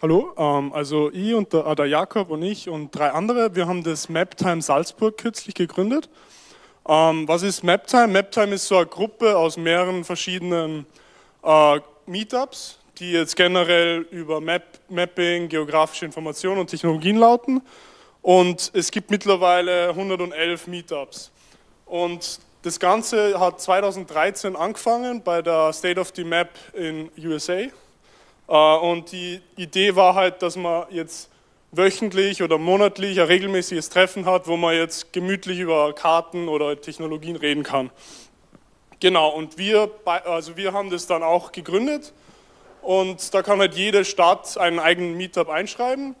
Hallo, ähm, also ich und der, äh, der, Jakob und ich und drei andere, wir haben das MapTime Salzburg kürzlich gegründet. Ähm, was ist MapTime? MapTime ist so eine Gruppe aus mehreren verschiedenen äh, Meetups, die jetzt generell über Map, Mapping, geografische Informationen und Technologien lauten. Und es gibt mittlerweile 111 Meetups. Und das Ganze hat 2013 angefangen bei der State of the Map in USA. Äh, und die Idee war halt, dass man jetzt wöchentlich oder monatlich ein regelmäßiges Treffen hat, wo man jetzt gemütlich über Karten oder Technologien reden kann. Genau, und wir, also wir haben das dann auch gegründet. Und da kann halt jede Stadt einen eigenen Meetup einschreiben.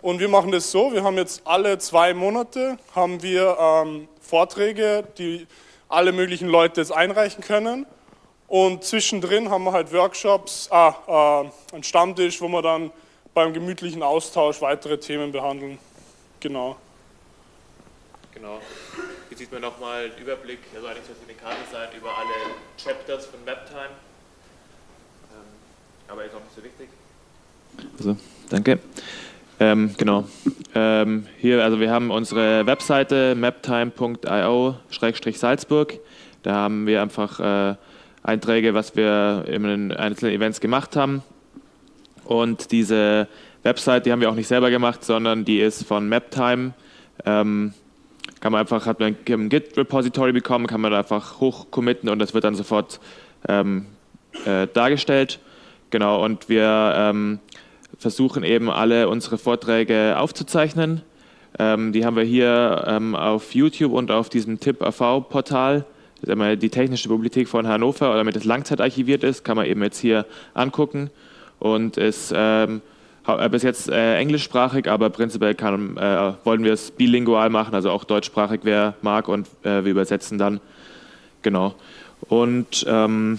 Und wir machen das so, wir haben jetzt alle zwei Monate haben wir ähm, Vorträge, die alle möglichen Leute jetzt einreichen können und zwischendrin haben wir halt Workshops, ah, äh, einen Stammtisch, wo wir dann beim gemütlichen Austausch weitere Themen behandeln. Genau. Genau. Hier sieht man nochmal einen Überblick, also eigentlich soll es eine Karte sein, über alle Chapters von Maptime. Ähm, aber ist auch nicht so wichtig. Also, danke. Ähm, genau. Ähm, hier, also wir haben unsere Webseite maptime.io-salzburg. Da haben wir einfach äh, Einträge, was wir in den einzelnen Events gemacht haben. Und diese Website, die haben wir auch nicht selber gemacht, sondern die ist von Maptime. Ähm, kann man einfach, hat man ein Git-Repository bekommen, kann man da einfach hochcommitten und das wird dann sofort ähm, äh, dargestellt. Genau, und wir ähm, versuchen eben alle unsere Vorträge aufzuzeichnen. Ähm, die haben wir hier ähm, auf YouTube und auf diesem TIP-AV-Portal die technische Bibliothek von Hannover, damit es langzeitarchiviert ist, kann man eben jetzt hier angucken und ist ähm, äh, bis jetzt äh, englischsprachig, aber prinzipiell kann, äh, wollen wir es bilingual machen, also auch deutschsprachig, wer mag und äh, wir übersetzen dann. Genau. Und ähm,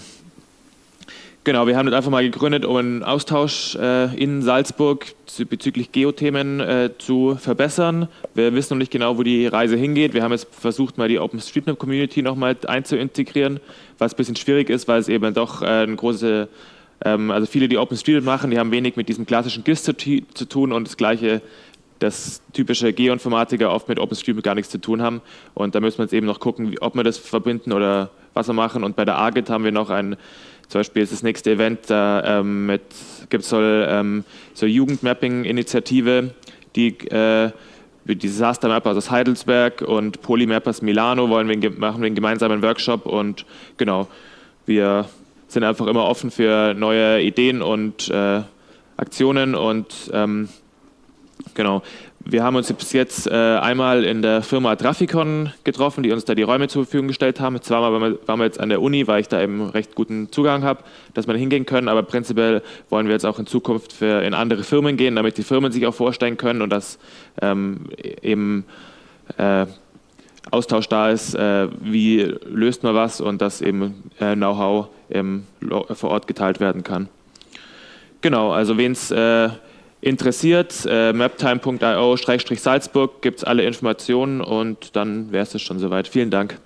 Genau, wir haben das einfach mal gegründet, um einen Austausch äh, in Salzburg bezüglich Geothemen äh, zu verbessern. Wir wissen noch nicht genau, wo die Reise hingeht. Wir haben jetzt versucht, mal die OpenStreetMap-Community nochmal einzuintegrieren, was ein bisschen schwierig ist, weil es eben doch äh, eine große, ähm, also viele, die OpenStreetMap machen, die haben wenig mit diesem klassischen GIS zu, zu tun und das gleiche das typische Geoinformatiker oft mit OpenStreetMap gar nichts zu tun haben. Und da müssen wir jetzt eben noch gucken, wie, ob wir das verbinden oder was wir machen. Und bei der AGIT haben wir noch ein zum Beispiel ist das nächste Event da ähm, gibt soll ähm, so Jugendmapping-Initiative, die äh, Disaster Mappers aus Heidelberg und Polymappers Milano wollen wir machen wir einen gemeinsamen Workshop und genau wir sind einfach immer offen für neue Ideen und äh, Aktionen und ähm, genau wir haben uns bis jetzt äh, einmal in der Firma Traficon getroffen, die uns da die Räume zur Verfügung gestellt haben. Zweimal waren wir jetzt an der Uni, weil ich da eben recht guten Zugang habe, dass wir da hingehen können. Aber prinzipiell wollen wir jetzt auch in Zukunft für, in andere Firmen gehen, damit die Firmen sich auch vorstellen können und dass ähm, eben äh, Austausch da ist, äh, wie löst man was und dass eben äh, Know-how vor Ort geteilt werden kann. Genau, also wen es äh, interessiert, äh, maptime.io-salzburg gibt es alle Informationen und dann wäre es schon soweit. Vielen Dank.